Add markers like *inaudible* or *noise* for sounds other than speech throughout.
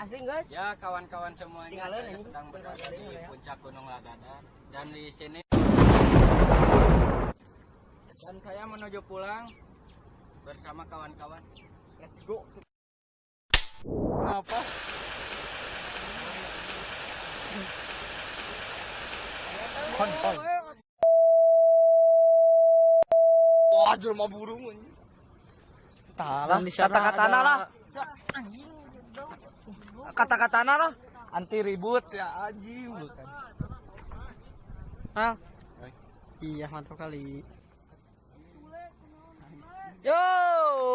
Asli guys. Ya kawan-kawan semuanya Tinggalin saya ini. sedang berada di puncak Gunung Lagadan dan di sini dan saya menuju pulang bersama kawan-kawan. Let's go. Apa? Kontol. Wah, jelma burung ini. Talah, kata-katana lah. Kata-katana lah. Anti ribut ya anjing bukan. Hah? Iya, mantap kali. Yo,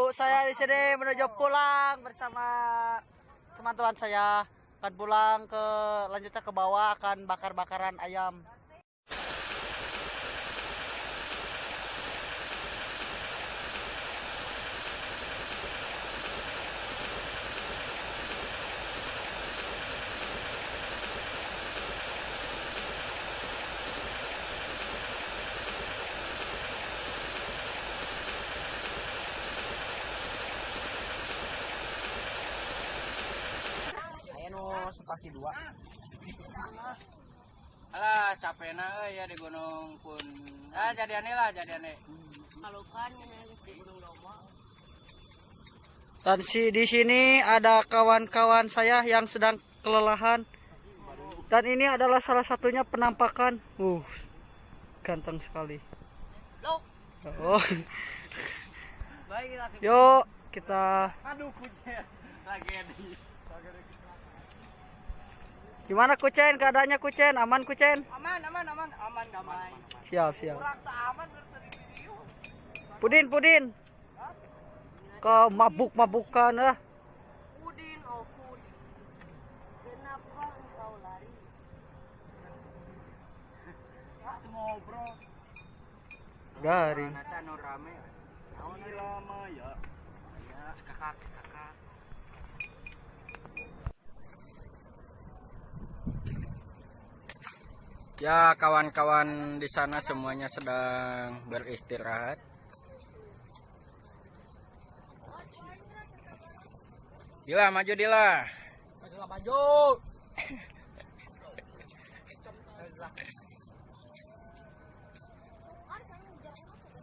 saya di sini menuju pulang bersama teman-teman saya. Akan pulang ke lanjutnya ke bawah akan bakar-bakaran ayam. No sepasi dua. Alah capek na euy ya di gunung pun. Ah jadiane lah jadiane. Dan si di sini ada kawan-kawan saya yang sedang kelelahan. Dan ini adalah salah satunya penampakan. Uh, ganteng sekali. Oh. Yuk, kita Aduh. Tragedi. Gimana Kucen? Keadaannya Kucen? Aman Kucen? Aman aman aman aman damai. Siap, siap. Aman. Pudin, Pudin. Ke mabuk-mabukan ah. Udin Opus. Kenapa engkau lari? Ngobrol. Garing. Nata rame. Naon lama. Ya kakak kakak. Ya kawan-kawan di sana semuanya sedang beristirahat. Dila maju Dila. Majulah maju.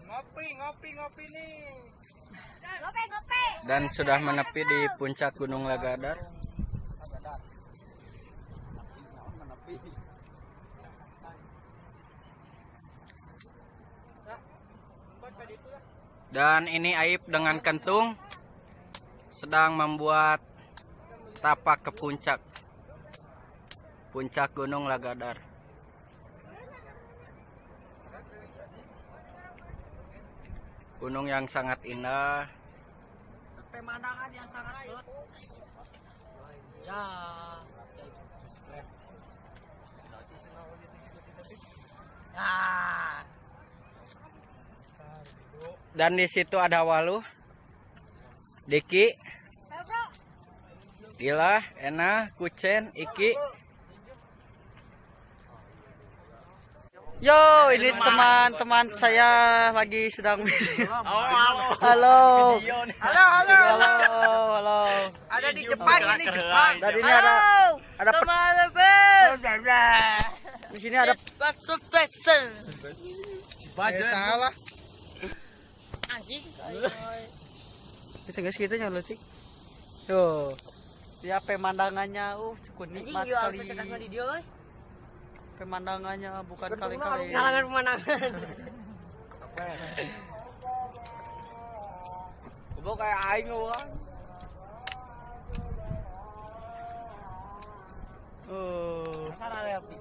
Ngopi ngopi ngopi nih. Gope, gope. Dan sudah menepi di puncak Gunung Lagadar. Dan ini Aib dengan kentung sedang membuat tapak ke puncak. Puncak Gunung Lagadar. Gunung yang sangat indah. Pemandangan yang sangat. Ya. Dan di situ ada Walu, Diki, Dila, Ena, Kucen, Iki. Yo, ini teman-teman saya lagi sedang Oh, halo. Halo. Halo, halo. Halo, halo. Ada di Jepang ini Jepang. Dan ini ada ada Teman-teman. di sini ada Bakso Pexel. salah. Anjing. kita guys kita nyala sih. Tuh. Ya pemandangannya uh cukup nikmat euy. Pemandangannya bukan kali-kali. Kalangan *laughs* pemandangan. Gue kayak aing orang. Oh.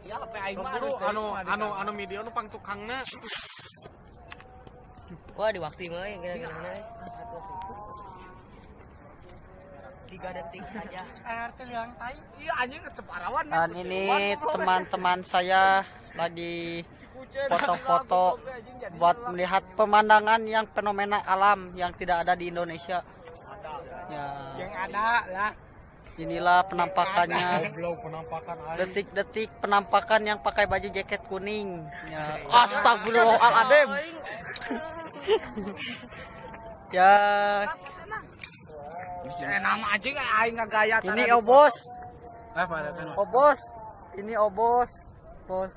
Ya apa aing Bro, anu anu anu media nu pang tukangna Wah, di waktu mah ya kira-kira. Tiga detik saja. Iya anjing tetep arawan. Dan ini teman-teman saya lagi foto-foto buat melihat pemandangan yang fenomena alam yang tidak ada di Indonesia. Ya, Yang ada lah. inilah penampakannya. Detik-detik penampakan yang pakai baju jaket kuning. Ya, astagfirullahaladzim. *laughs* ya, sini. nama aja nggak aing nggak gaya. Ini obos. Kan? Obos. Ini obos. Bos.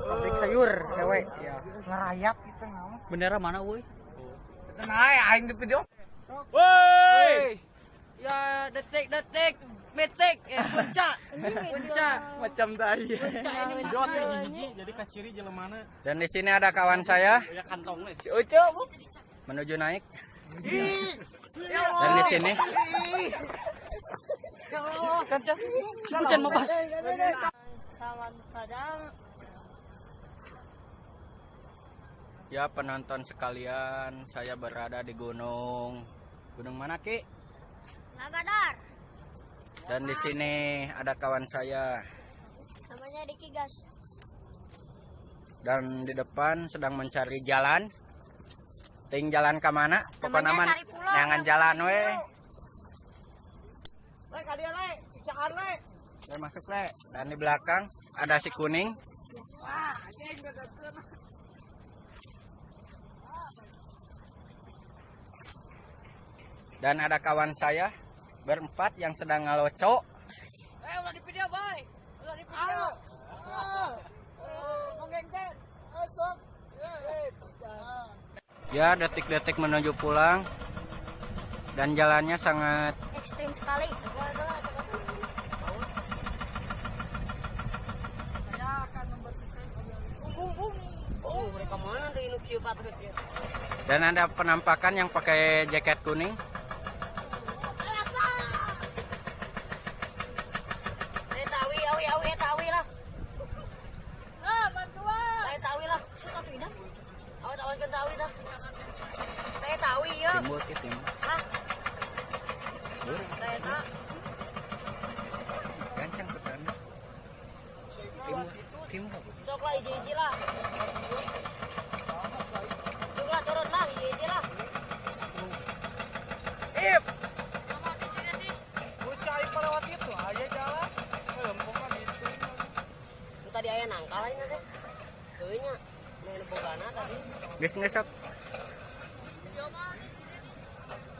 Pabrik sayur, cewek. Ya. Ngerayap gitu nama. Bendera mana, woi? Itu naik aing di video. Woi. Ya detik-detik metik eh puncak. Puncak. Macam tai. Puncak ini teh hiji jadi kaciri jelemana. Dan di sini ada kawan saya Ya kantongnya. Si Ucu. menuju naik. Dan di sini Hujan mau pas. Ya penonton sekalian, saya berada di gunung. Gunung mana, Ki? Nagadar, Dan di sini ada kawan saya namanya Diki Gas. dan di depan sedang mencari jalan. Ting jalan ke mana? Pokoknya Pulau. jangan jalan we. Le kadia le, siksaan le. Dan masuk le. Dan di belakang ada si kuning. Dan ada kawan saya berempat yang sedang ngalocok. Eh ulah di video, boy. Ulah di video. Mengenjen. Ya, detik-detik menuju pulang. Dan jalannya sangat Ekstrim sekali. Oh, mereka mana kieu patut ya. dan ada penampakan yang pakai jaket kuning. Eh tawi, awi, awi, eh tawi lah. Ah, bantuan. Eh tawi lah. Suka pindah. Awi tawi kan tawi dah. Eh ya. Hah? Eh tak. Gancang timbul. Sok lah lah. Tung lah turun lah hiji-hiji lah. Ip. Usia aing melewat itu aja jalan. Lempung kan itu. Itu tadi aya nangkal aja. Main bogana tadi. Geus ngesok.